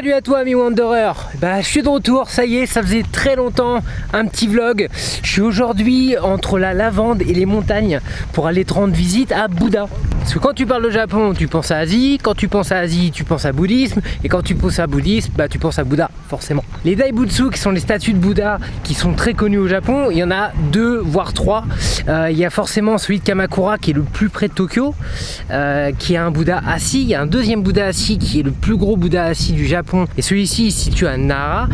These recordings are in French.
Salut à toi ami Wanderer Bah je suis de retour, ça y est, ça faisait très longtemps, un petit vlog. Je suis aujourd'hui entre la lavande et les montagnes pour aller te rendre visite à Bouddha. Parce que quand tu parles de Japon, tu penses à Asie, quand tu penses à Asie, tu penses à bouddhisme, et quand tu penses à bouddhisme, bah tu penses à Bouddha, forcément. Les Daibutsu, qui sont les statues de Bouddha, qui sont très connues au Japon, il y en a deux, voire trois. Euh, il y a forcément celui de Kamakura, qui est le plus près de Tokyo, euh, qui a un Bouddha assis. Il y a un deuxième Bouddha assis, qui est le plus gros Bouddha assis du Japon, et celui-ci est situé à Nara,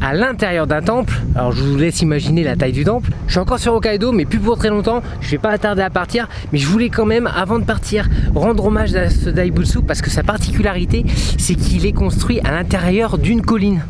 à l'intérieur d'un temple. Alors je vous laisse imaginer la taille du temple. Je suis encore sur Hokkaido mais plus pour très longtemps. Je vais pas attarder à partir mais je voulais quand même avant de partir rendre hommage à ce Daibutsu parce que sa particularité c'est qu'il est construit à l'intérieur d'une colline.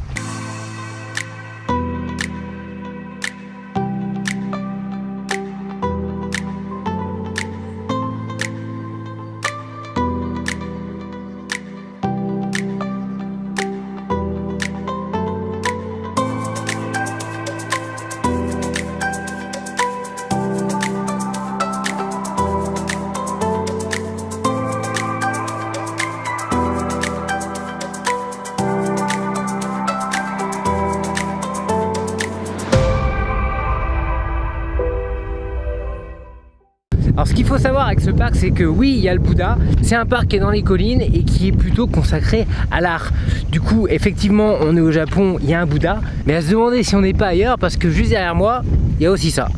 Alors ce qu'il faut savoir avec ce parc c'est que oui il y a le Bouddha, c'est un parc qui est dans les collines et qui est plutôt consacré à l'art. Du coup effectivement on est au Japon, il y a un Bouddha, mais à se demander si on n'est pas ailleurs parce que juste derrière moi il y a aussi ça.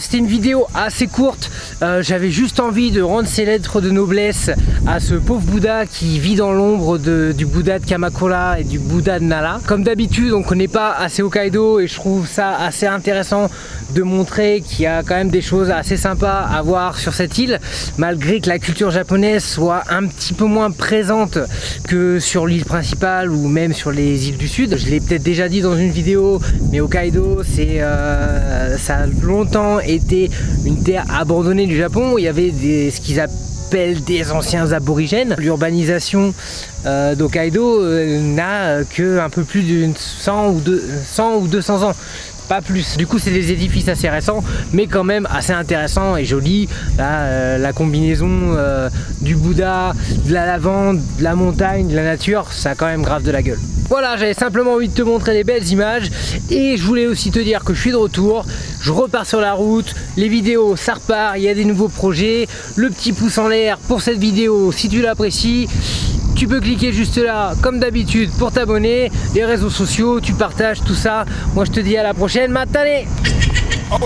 C'était une vidéo assez courte. Euh, J'avais juste envie de rendre ces lettres de noblesse à ce pauvre Bouddha qui vit dans l'ombre du Bouddha de Kamakura et du Bouddha de Nala. Comme d'habitude, on connaît pas assez Hokkaido et je trouve ça assez intéressant de montrer qu'il y a quand même des choses assez sympas à voir sur cette île, malgré que la culture japonaise soit un petit peu moins présente que sur l'île principale ou même sur les îles du sud. Je l'ai peut-être déjà dit dans une vidéo, mais Hokkaido, euh, ça a longtemps été une terre abandonnée du Japon. Il y avait ce qu'ils appellent des anciens aborigènes. L'urbanisation euh, d'Hokkaido euh, n'a que un peu plus de 100 ou, 100 ou 200 ans pas plus. Du coup c'est des édifices assez récents mais quand même assez intéressants et jolis. Là, la combinaison euh, du Bouddha, de la lavande, de la montagne, de la nature, ça a quand même grave de la gueule. Voilà, j'avais simplement envie de te montrer des belles images et je voulais aussi te dire que je suis de retour, je repars sur la route, les vidéos ça repart, il y a des nouveaux projets, le petit pouce en l'air pour cette vidéo si tu l'apprécies tu peux cliquer juste là comme d'habitude pour t'abonner. Les réseaux sociaux tu partages tout ça. Moi je te dis à la prochaine. Matane Oh,